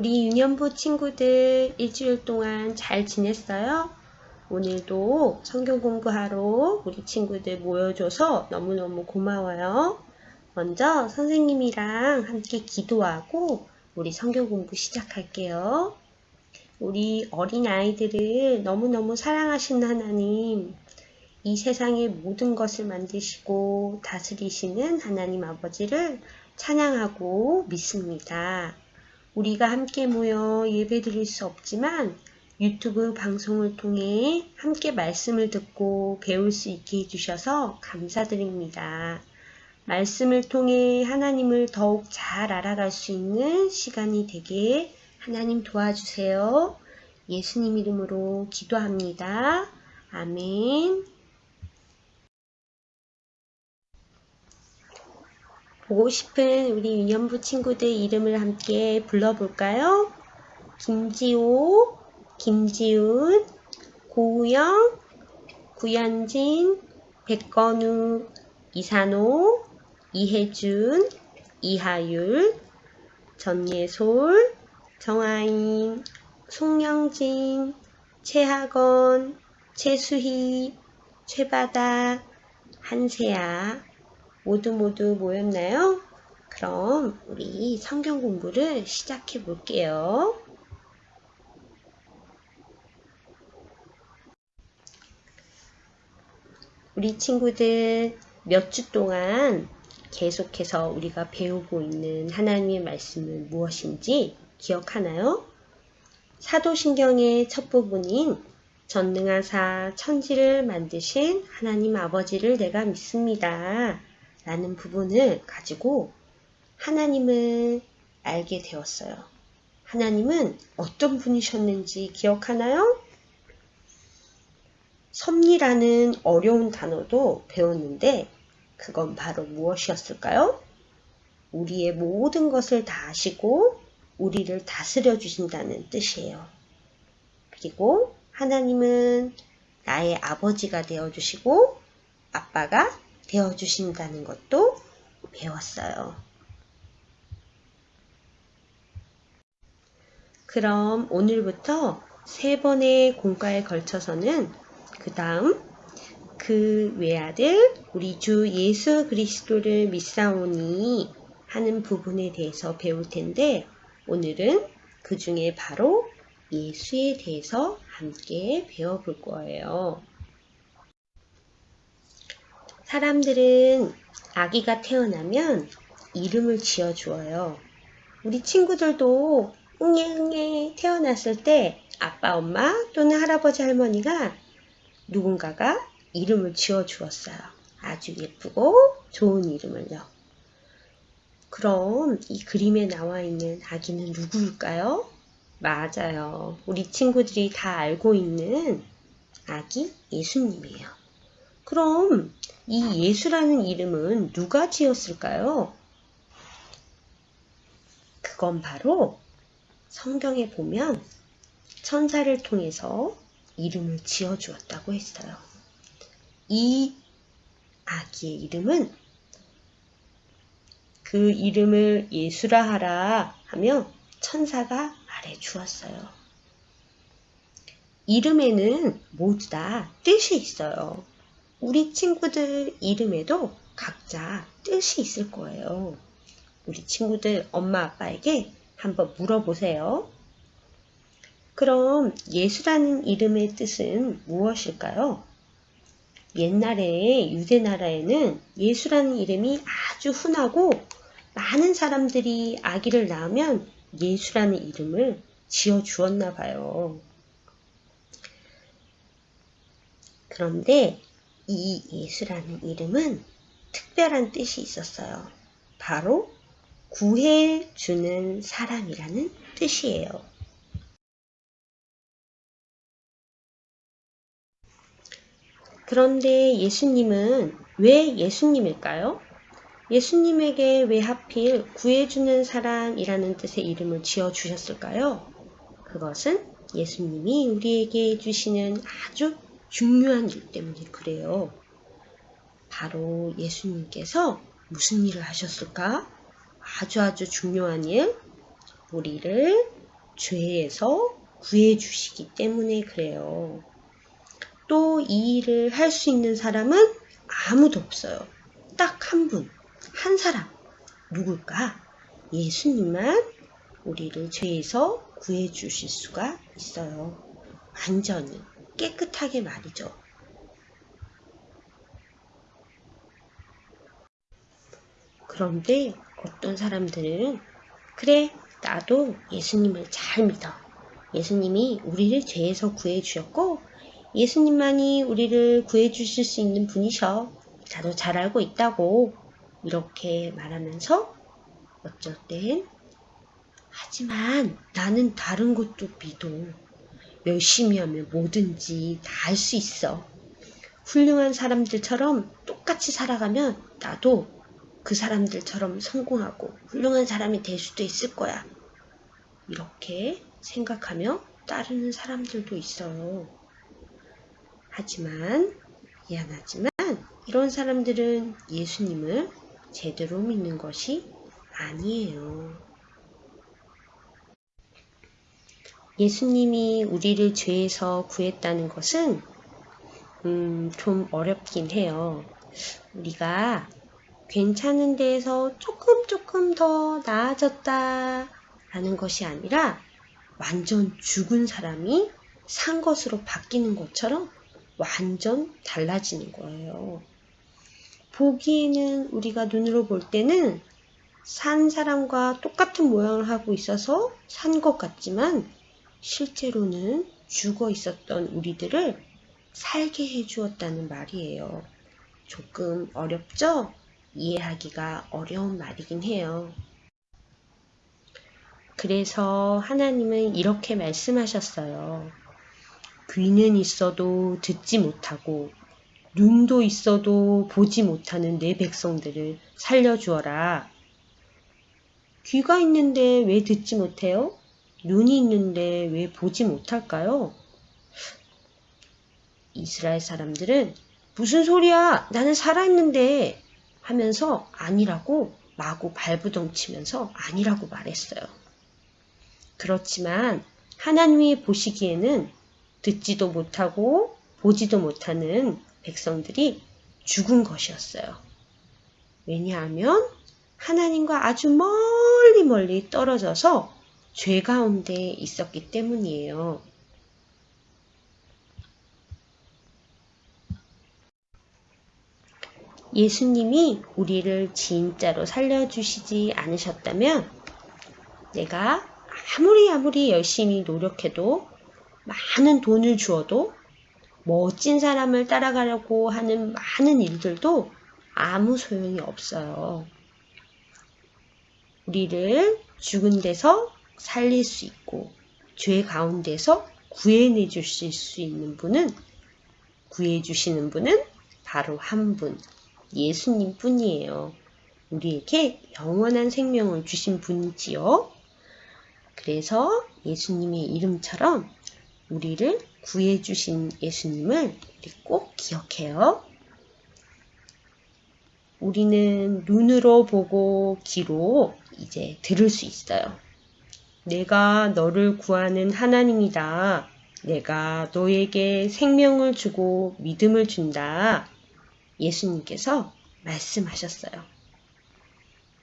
우리 유년부 친구들 일주일 동안 잘 지냈어요? 오늘도 성경 공부하러 우리 친구들 모여줘서 너무너무 고마워요. 먼저 선생님이랑 함께 기도하고 우리 성경 공부 시작할게요. 우리 어린 아이들을 너무너무 사랑하신 하나님, 이 세상의 모든 것을 만드시고 다스리시는 하나님 아버지를 찬양하고 믿습니다. 우리가 함께 모여 예배 드릴 수 없지만 유튜브 방송을 통해 함께 말씀을 듣고 배울 수 있게 해주셔서 감사드립니다. 말씀을 통해 하나님을 더욱 잘 알아갈 수 있는 시간이 되게 하나님 도와주세요. 예수님 이름으로 기도합니다. 아멘. 보고 싶은 우리 유년부 친구들 이름을 함께 불러볼까요? 김지호, 김지훈, 고우영, 구현진, 백건우, 이산호, 이혜준, 이하율, 전예솔, 정아인, 송영진, 최학원, 최수희, 최바다, 한세아, 모두 모두 모였나요? 그럼 우리 성경 공부를 시작해 볼게요. 우리 친구들 몇 주 동안 계속해서 우리가 배우고 있는 하나님의 말씀은 무엇인지 기억하나요? 사도신경의 첫 부분인 전능하사 천지를 만드신 하나님 아버지를 내가 믿습니다. 라는 부분을 가지고 하나님을 알게 되었어요. 하나님은 어떤 분이셨는지 기억하나요? 섭리라는 어려운 단어도 배웠는데 그건 바로 무엇이었을까요? 우리의 모든 것을 다 아시고 우리를 다스려 주신다는 뜻이에요. 그리고 하나님은 나의 아버지가 되어 주시고 아빠가 되어 주신다는 것도 배웠어요. 그럼 오늘부터 세 번의 공과에 걸쳐서는 그 다음 그 외아들 우리 주 예수 그리스도를 믿사오니 하는 부분에 대해서 배울 텐데 오늘은 그 중에 바로 예수에 대해서 함께 배워볼 거예요. 사람들은 아기가 태어나면 이름을 지어 주어요. 우리 친구들도 응애응애 태어났을 때 아빠, 엄마 또는 할아버지, 할머니가 누군가가 이름을 지어 주었어요. 아주 예쁘고 좋은 이름을요. 그럼 이 그림에 나와 있는 아기는 누구일까요? 맞아요. 우리 친구들이 다 알고 있는 아기 예수님이에요. 그럼 이 예수라는 이름은 누가 지었을까요? 그건 바로 성경에 보면 천사를 통해서 이름을 지어 주었다고 했어요. 이 아기의 이름은 그 이름을 예수라 하라 하며 천사가 말해 주었어요. 이름에는 모두 다 뜻이 있어요. 우리 친구들 이름에도 각자 뜻이 있을 거예요. 우리 친구들 엄마 아빠에게 한번 물어보세요. 그럼 예수라는 이름의 뜻은 무엇일까요? 옛날에 유대 나라에는 예수라는 이름이 아주 흔하고 많은 사람들이 아기를 낳으면 예수라는 이름을 지어 주었나 봐요. 그런데 이 예수라는 이름은 특별한 뜻이 있었어요. 바로 구해 주는 사람이라는 뜻이에요. 그런데 예수님은 왜 예수님일까요? 예수님에게 왜 하필 구해주는 사람이라는 뜻의 이름을 지어 주셨을까요? 그것은 예수님이 우리에게 주시는 아주 중요한 일 때문에 그래요. 바로 예수님께서 무슨 일을 하셨을까? 아주 아주 중요한 일. 우리를 죄에서 구해주시기 때문에 그래요. 또 이 일을 할 수 있는 사람은 아무도 없어요. 딱 한 분, 한 사람. 누굴까? 예수님만 우리를 죄에서 구해주실 수가 있어요. 완전히 깨끗하게 말이죠. 그런데 어떤 사람들은 그래 나도 예수님을 잘 믿어. 예수님이 우리를 죄에서 구해 주셨고 예수님만이 우리를 구해 주실 수 있는 분이셔. 나도 잘 알고 있다고 이렇게 말하면서 어쩔 땐 하지만 나는 다른 것도 믿어. 열심히 하면 뭐든지 다 할 수 있어. 훌륭한 사람들처럼 똑같이 살아가면 나도 그 사람들처럼 성공하고 훌륭한 사람이 될 수도 있을 거야. 이렇게 생각하며 따르는 사람들도 있어요. 하지만, 미안하지만, 이런 사람들은 예수님을 제대로 믿는 것이 아니에요. 예수님이 우리를 죄에서 구했다는 것은 음, 좀 어렵긴 해요. 우리가 괜찮은 데에서 조금 조금 더 나아졌다 라는 것이 아니라 완전 죽은 사람이 산 것으로 바뀌는 것처럼 완전 달라지는 거예요. 보기에는 우리가 눈으로 볼 때는 산 사람과 똑같은 모양을 하고 있어서 산 것 같지만 실제로는 죽어 있었던 우리들을 살게 해주었다는 말이에요. 조금 어렵죠? 이해하기가 어려운 말이긴 해요. 그래서 하나님은 이렇게 말씀하셨어요. 귀는 있어도 듣지 못하고 눈도 있어도 보지 못하는 내 백성들을 살려주어라. 귀가 있는데 왜 듣지 못해요? 눈이 있는데 왜 보지 못할까요? 이스라엘 사람들은 무슨 소리야? 나는 살아있는데 하면서 아니라고 마구 발부덩치면서 아니라고 말했어요. 그렇지만 하나님이 보시기에는 듣지도 못하고 보지도 못하는 백성들이 죽은 것이었어요. 왜냐하면 하나님과 아주 멀리 멀리 떨어져서 죄 가운데 있었기 때문이에요. 예수님이 우리를 진짜로 살려주시지 않으셨다면 내가 아무리 아무리 열심히 노력해도 많은 돈을 주어도 멋진 사람을 따라가려고 하는 많은 일들도 아무 소용이 없어요. 우리를 죽은 데서 살릴 수 있고 죄 가운데서 구해내 주실 수 있는 분은 구해 주시는 분은 바로 한 분, 예수님 뿐이에요. 우리에게 영원한 생명을 주신 분이지요. 그래서 예수님의 이름처럼 우리를 구해 주신 예수님을 우리 꼭 기억해요. 우리는 눈으로 보고 귀로 이제 들을 수 있어요. 내가 너를 구하는 하나님이다. 내가 너에게 생명을 주고 믿음을 준다. 예수님께서 말씀하셨어요.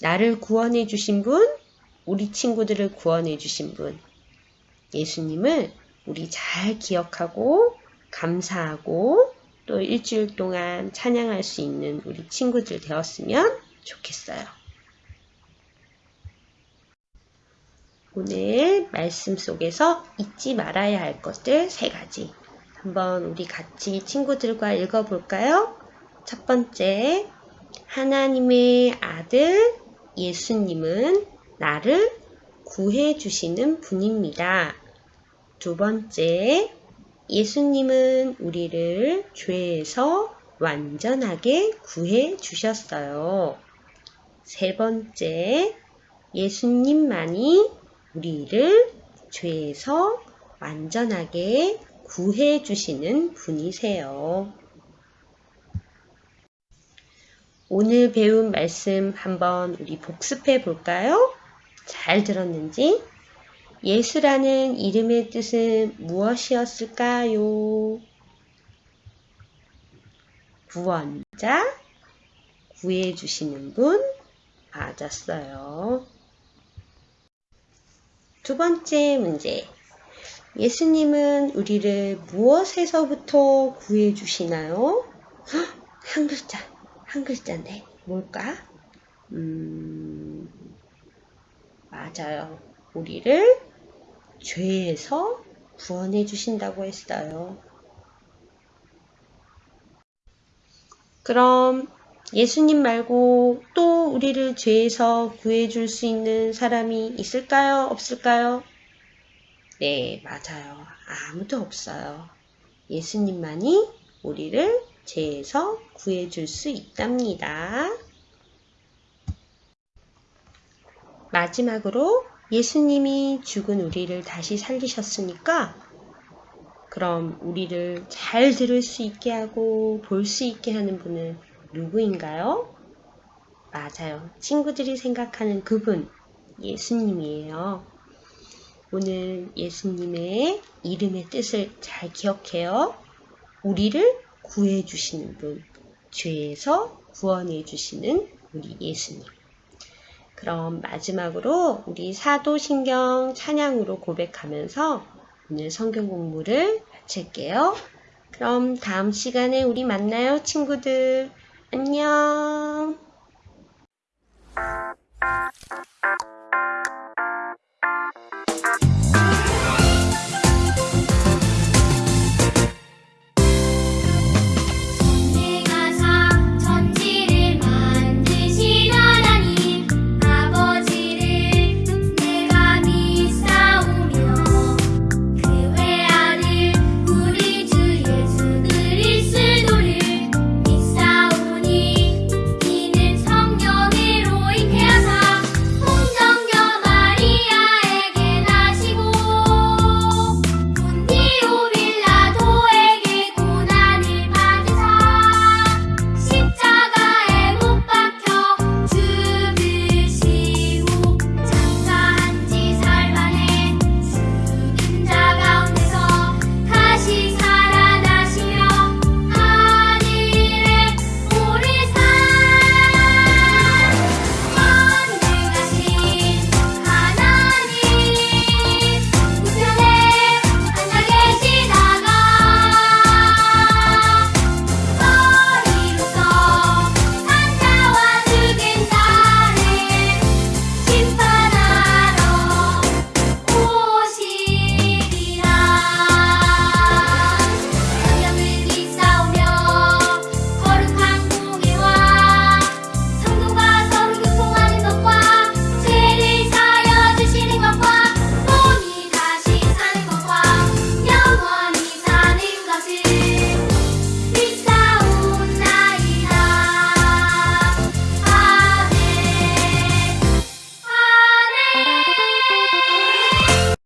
나를 구원해 주신 분, 우리 친구들을 구원해 주신 분, 예수님을 우리 잘 기억하고 감사하고 또 일주일 동안 찬양할 수 있는 우리 친구들 되었으면 좋겠어요. 오늘 말씀 속에서 잊지 말아야 할 것들 세 가지. 한번 우리 같이 친구들과 읽어볼까요? 첫 번째, 하나님의 아들 예수님은 나를 구해주시는 분입니다. 두 번째, 예수님은 우리를 죄에서 완전하게 구해 주셨어요. 세 번째, 예수님만이 우리를 죄에서 완전하게 구해 주시는 분이세요. 오늘 배운 말씀 한번 우리 복습해 볼까요? 잘 들었는지? 예수라는 이름의 뜻은 무엇이었을까요? 구원자, 구해주시는 분, 맞았어요. 두 번째 문제. 예수님은 우리를 무엇에서부터 구해 주시나요? 헉, 한 글자, 한 글자인데, 뭘까? 음, 맞아요. 우리를 죄에서 구원해 주신다고 했어요. 그럼 예수님 말고 또 우리를 죄에서 구해줄 수 있는 사람이 있을까요? 없을까요? 네, 맞아요. 아무도 없어요. 예수님만이 우리를 죄에서 구해줄 수 있답니다. 마지막으로 예수님이 죽은 우리를 다시 살리셨으니까 그럼 우리를 잘 들을 수 있게 하고 볼 수 있게 하는 분은 누구인가요? 맞아요. 친구들이 생각하는 그분, 예수님이에요. 오늘 예수님의 이름의 뜻을 잘 기억해요. 우리를 구해주시는 분, 죄에서 구원해주시는 우리 예수님. 그럼 마지막으로 우리 사도신경 찬양으로 고백하면서 오늘 성경 공부를 마칠게요. 그럼 다음 시간에 우리 만나요, 친구들. 안녕.